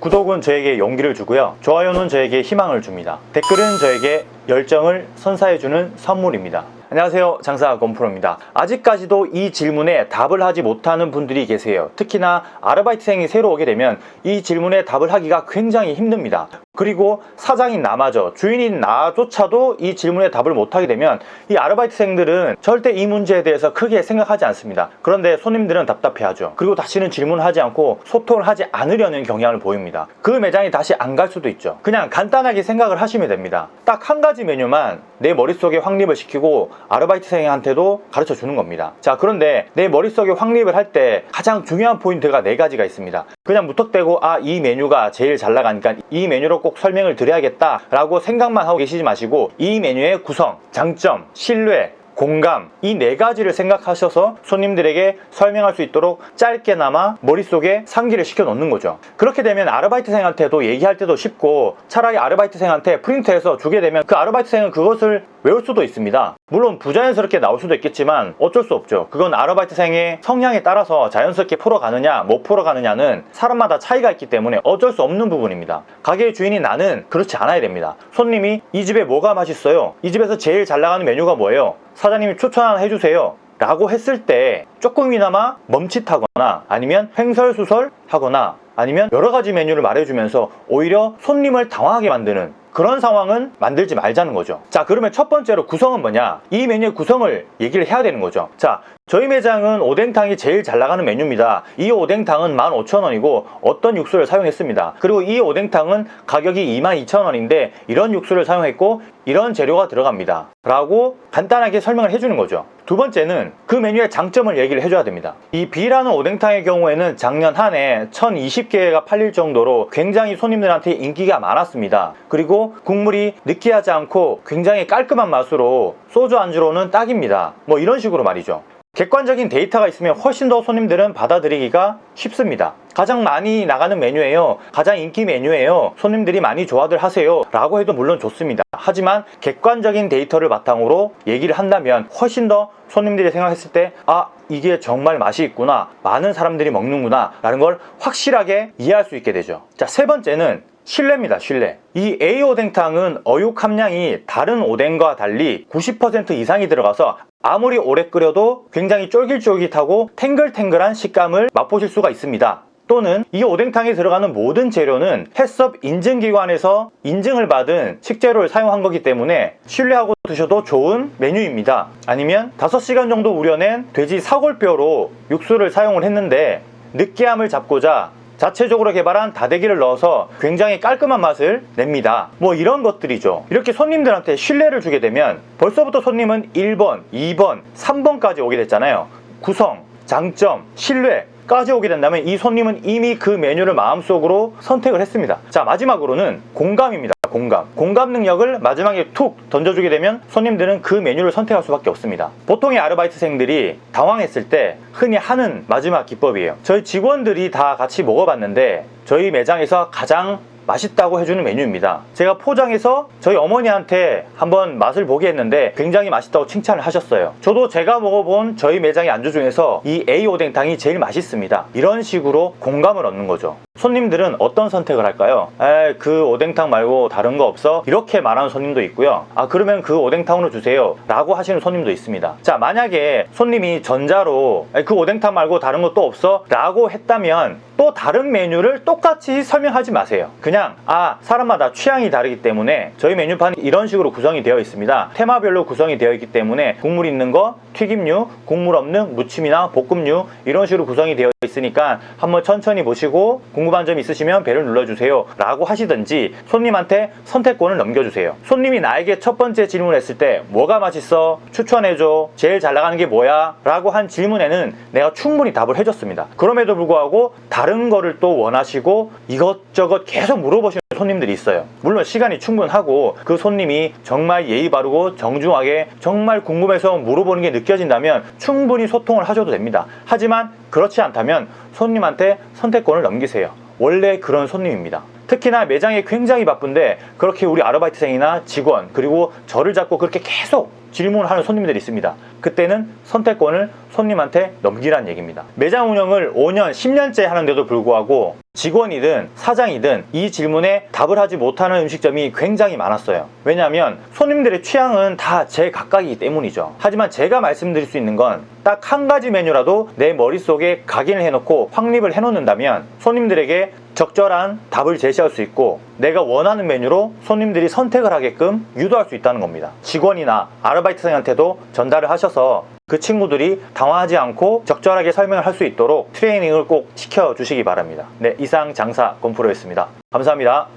구독은 저에게 용기를 주고요. 좋아요는 저에게 희망을 줍니다. 댓글은 저에게 열정을 선사해주는 선물입니다. 안녕하세요. 장사 건프로입니다. 아직까지도 이 질문에 답을 하지 못하는 분들이 계세요. 특히나 아르바이트생이 새로 오게 되면 이 질문에 답을 하기가 굉장히 힘듭니다. 그리고 사장인 나마저 주인인 나조차도 이 질문에 답을 못하게 되면 이 아르바이트생들은 절대 이 문제에 대해서 크게 생각하지 않습니다. 그런데 손님들은 답답해하죠. 그리고 다시는 질문하지 않고 소통을 하지 않으려는 경향을 보입니다. 그 매장이 다시 안 갈 수도 있죠. 그냥 간단하게 생각을 하시면 됩니다. 딱 한 가지 메뉴만 내 머릿속에 확립을 시키고 아르바이트생한테도 가르쳐 주는 겁니다. 자 그런데 내 머릿속에 확립을 할 때 가장 중요한 포인트가 네 가지가 있습니다. 그냥 무턱대고 아 이 메뉴가 제일 잘 나가니까 이 메뉴로 꼭 설명을 드려야겠다 라고 생각만 하고 계시지 마시고 이 메뉴의 구성, 장점, 신뢰, 공감 이 네 가지를 생각하셔서 손님들에게 설명할 수 있도록 짧게나마 머릿속에 상기를 시켜 놓는 거죠. 그렇게 되면 아르바이트생한테도 얘기할 때도 쉽고 차라리 아르바이트생한테 프린트해서 주게 되면 그 아르바이트생은 그것을 외울 수도 있습니다. 물론 부자연스럽게 나올 수도 있겠지만 어쩔 수 없죠. 그건 아르바이트생의 성향에 따라서 자연스럽게 풀어가느냐 못 풀어가느냐는 사람마다 차이가 있기 때문에 어쩔 수 없는 부분입니다. 가게의 주인이 나는 그렇지 않아야 됩니다. 손님이 이 집에 뭐가 맛있어요? 이 집에서 제일 잘 나가는 메뉴가 뭐예요? 사장님이 추천 하나 해주세요. 라고 했을 때 조금이나마 멈칫하거나 아니면 횡설수설 하거나 아니면 여러 가지 메뉴를 말해주면서 오히려 손님을 당황하게 만드는 그런 상황은 만들지 말자는 거죠. 자 그러면 첫 번째로 구성은 뭐냐? 이 메뉴의 구성을 얘기를 해야 되는 거죠. 자 저희 매장은 오뎅탕이 제일 잘 나가는 메뉴입니다. 이 오뎅탕은 15,000원이고 어떤 육수를 사용했습니다. 그리고 이 오뎅탕은 가격이 22,000원인데 이런 육수를 사용했고 이런 재료가 들어갑니다. 라고 간단하게 설명을 해주는 거죠. 두 번째는 그 메뉴의 장점을 얘기를 해줘야 됩니다. 이 B라는 오뎅탕의 경우에는 작년 한 해 1020개가 팔릴 정도로 굉장히 손님들한테 인기가 많았습니다. 그리고 국물이 느끼하지 않고 굉장히 깔끔한 맛으로 소주 안주로는 딱입니다. 뭐 이런 식으로 말이죠 객관적인 데이터가 있으면 훨씬 더 손님들은 받아들이기가 쉽습니다. 가장 많이 나가는 메뉴예요. 가장 인기 메뉴예요. 손님들이 많이 좋아들 하세요. 라고 해도 물론 좋습니다. 하지만 객관적인 데이터를 바탕으로 얘기를 한다면 훨씬 더 손님들이 생각했을 때 아 이게 정말 맛이 있구나. 많은 사람들이 먹는구나. 라는 걸 확실하게 이해할 수 있게 되죠. 자 세 번째는 신뢰입니다 신뢰 이 A 오뎅탕은 어육 함량이 다른 오뎅과 달리 90% 이상이 들어가서 아무리 오래 끓여도 굉장히 쫄깃쫄깃하고 탱글탱글한 식감을 맛보실 수가 있습니다. 또는 이 오뎅탕에 들어가는 모든 재료는 햇섭 인증기관에서 인증을 받은 식재료를 사용한 거기 때문에 신뢰하고 드셔도 좋은 메뉴입니다. 아니면 5시간 정도 우려낸 돼지 사골뼈로 육수를 사용을 했는데 느끼함을 잡고자 자체적으로 개발한 다대기를 넣어서 굉장히 깔끔한 맛을 냅니다. 뭐 이런 것들이죠. 이렇게 손님들한테 신뢰를 주게 되면 벌써부터 손님은 1번, 2번, 3번까지 오게 됐잖아요. 구성, 장점, 신뢰 까지 오게 된다면 이 손님은 이미 그 메뉴를 마음속으로 선택을 했습니다. 자 마지막으로는 공감입니다 공감. 공감 능력을 마지막에 툭 던져주게 되면 손님들은 그 메뉴를 선택할 수밖에 없습니다. 보통의 아르바이트생들이 당황했을 때 흔히 하는 마지막 기법이에요. 저희 직원들이 다 같이 먹어봤는데 저희 매장에서 가장 맛있다고 해주는 메뉴입니다. 제가 포장해서 저희 어머니한테 한번 맛을 보게 했는데 굉장히 맛있다고 칭찬을 하셨어요. 저도 제가 먹어본 저희 매장의 안주 중에서 이 A 오뎅탕이 제일 맛있습니다. 이런 식으로 공감을 얻는 거죠 손님들은 어떤 선택을 할까요? 에, 그 오뎅탕 말고 다른 거 없어? 이렇게 말하는 손님도 있고요 아 그러면 그 오뎅탕으로 주세요 라고 하시는 손님도 있습니다 자 만약에 손님이 전자로 에, 그 오뎅탕 말고 다른 거 또 없어? 라고 했다면 또 다른 메뉴를 똑같이 설명하지 마세요 그냥 아 사람마다 취향이 다르기 때문에 저희 메뉴판이 이런 식으로 구성이 되어 있습니다 테마별로 구성이 되어 있기 때문에 국물 있는 거 튀김류 국물 없는 무침이나 볶음류 이런 식으로 구성이 되어 있으니까 한번 천천히 보시고 궁금한 점 있으시면 배를 눌러주세요 라고 하시든지 손님한테 선택권을 넘겨주세요 손님이 나에게 첫 번째 질문을 했을 때 뭐가 맛있어? 추천해줘 제일 잘 나가는 게 뭐야? 라고 한 질문에는 내가 충분히 답을 해줬습니다 그럼에도 불구하고 다른 거를 또 원하시고 이것저것 계속 물어보시는 손님들이 있어요. 물론 시간이 충분하고 그 손님이 정말 예의 바르고 정중하게 정말 궁금해서 물어보는 게 느껴진다면 충분히 소통을 하셔도 됩니다. 하지만 그렇지 않다면 손님한테 선택권을 넘기세요. 원래 그런 손님입니다. 특히나 매장이 굉장히 바쁜데 그렇게 우리 아르바이트생이나 직원 그리고 저를 잡고 그렇게 계속 질문을 하는 손님들이 있습니다. 그때는 선택권을 손님한테 넘기란 얘기입니다. 매장 운영을 5년 10년째 하는데도 불구하고 직원이든 사장이든 이 질문에 답을 하지 못하는 음식점이 굉장히 많았어요. 왜냐하면 손님들의 취향은 다 제 각각이기 때문이죠. 하지만 제가 말씀드릴 수 있는 건 딱 한 가지 메뉴라도 내 머릿속에 각인을 해놓고 확립을 해놓는다면 손님들에게 적절한 답을 제시할 수 있고 내가 원하는 메뉴로 손님들이 선택을 하게끔 유도할 수 있다는 겁니다. 직원이나 아르바이트생한테도 전달을 하셔서 그 친구들이 당황하지 않고 적절하게 설명을 할 수 있도록 트레이닝을 꼭 시켜주시기 바랍니다. 네, 이상 장사 곰프로였습니다. 감사합니다.